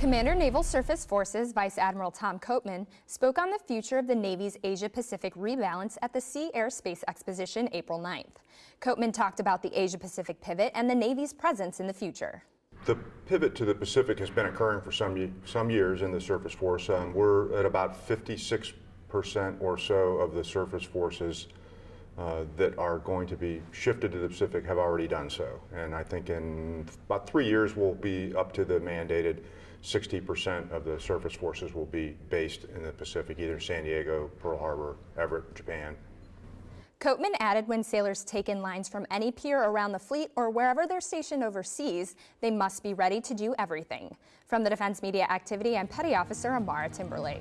Commander Naval Surface Forces Vice Admiral Tom Copeman spoke on the future of the Navy's Asia-Pacific rebalance at the Sea Air Space Exposition April 9th. Copeman talked about the Asia-Pacific pivot and the Navy's presence in the future. The pivot to the Pacific has been occurring for some, some years in the Surface Force. Um, we're at about 56% or so of the Surface Forces uh, that are going to be shifted to the Pacific have already done so. And I think in about three years we'll be up to the mandated 60% of the surface forces will be based in the Pacific, either San Diego, Pearl Harbor, Everett, Japan. Copeman added when sailors take in lines from any pier around the fleet or wherever they're stationed overseas, they must be ready to do everything. From the Defense Media Activity, I'm Petty Officer Amara Timberlake.